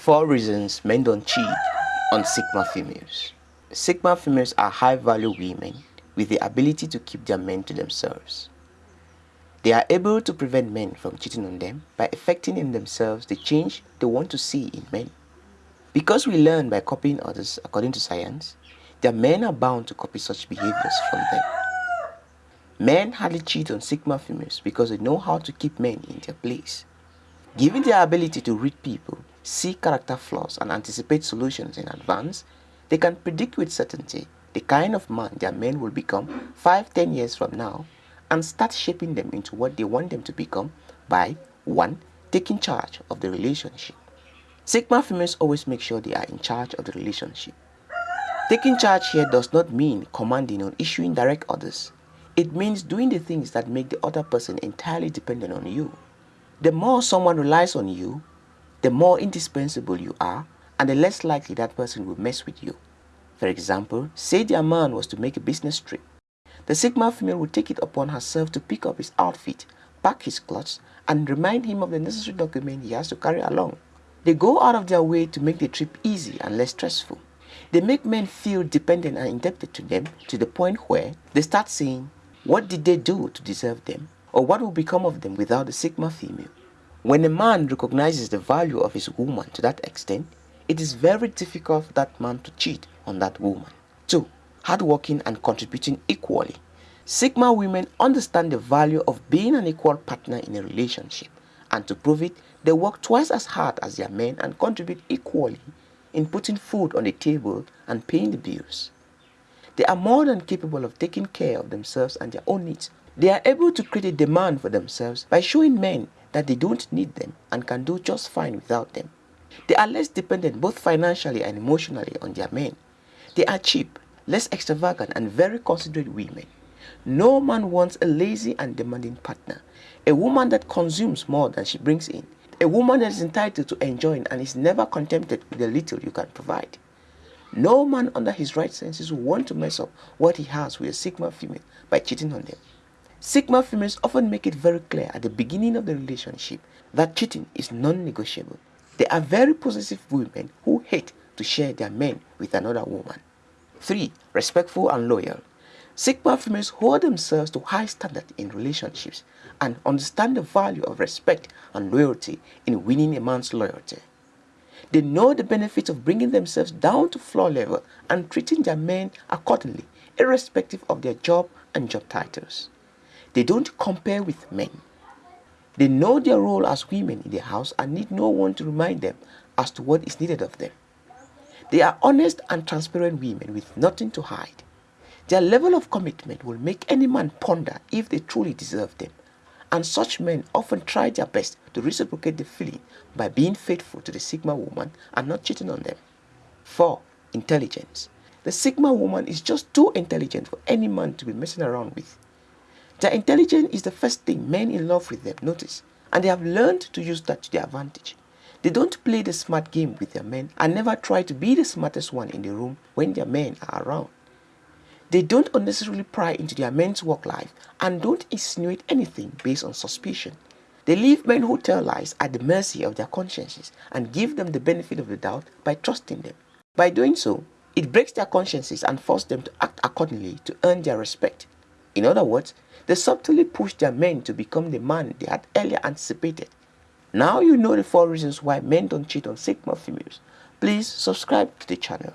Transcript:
Four reasons men don't cheat on Sigma females. Sigma females are high-value women with the ability to keep their men to themselves. They are able to prevent men from cheating on them by effecting in themselves the change they want to see in men. Because we learn by copying others according to science, their men are bound to copy such behaviors from them. Men hardly cheat on Sigma females because they know how to keep men in their place. Given their ability to read people, see character flaws and anticipate solutions in advance, they can predict with certainty the kind of man their men will become 5-10 years from now and start shaping them into what they want them to become by 1. Taking charge of the relationship. Sigma females always make sure they are in charge of the relationship. Taking charge here does not mean commanding or issuing direct orders. It means doing the things that make the other person entirely dependent on you. The more someone relies on you, the more indispensable you are and the less likely that person will mess with you. For example, say their man was to make a business trip. The Sigma female will take it upon herself to pick up his outfit, pack his clothes, and remind him of the necessary document he has to carry along. They go out of their way to make the trip easy and less stressful. They make men feel dependent and indebted to them to the point where they start saying, what did they do to deserve them? Or what will become of them without the Sigma female? When a man recognizes the value of his woman to that extent, it is very difficult for that man to cheat on that woman. 2. Hardworking and contributing equally. Sigma women understand the value of being an equal partner in a relationship and to prove it, they work twice as hard as their men and contribute equally in putting food on the table and paying the bills. They are more than capable of taking care of themselves and their own needs. They are able to create a demand for themselves by showing men that they don't need them and can do just fine without them. They are less dependent both financially and emotionally on their men. They are cheap, less extravagant and very considerate women. No man wants a lazy and demanding partner, a woman that consumes more than she brings in, a woman that is entitled to enjoying and is never contented with the little you can provide. No man under his right senses will want to mess up what he has with a Sigma female by cheating on them. Sigma females often make it very clear at the beginning of the relationship that cheating is non-negotiable. They are very possessive women who hate to share their men with another woman. 3. Respectful and loyal. Sigma females hold themselves to high standard in relationships and understand the value of respect and loyalty in winning a man's loyalty. They know the benefits of bringing themselves down to floor level and treating their men accordingly, irrespective of their job and job titles. They don't compare with men. They know their role as women in the house and need no one to remind them as to what is needed of them. They are honest and transparent women with nothing to hide. Their level of commitment will make any man ponder if they truly deserve them. And such men often try their best to reciprocate the feeling by being faithful to the Sigma woman and not cheating on them. 4. Intelligence. The Sigma woman is just too intelligent for any man to be messing around with. Their intelligence is the first thing men in love with them notice, and they have learned to use that to their advantage. They don't play the smart game with their men and never try to be the smartest one in the room when their men are around. They don't unnecessarily pry into their men's work life and don't insinuate anything based on suspicion. They leave men who tell lies at the mercy of their consciences and give them the benefit of the doubt by trusting them. By doing so, it breaks their consciences and forces them to act accordingly to earn their respect. In other words, they subtly push their men to become the man they had earlier anticipated. Now you know the four reasons why men don't cheat on Sigma females. Please subscribe to the channel.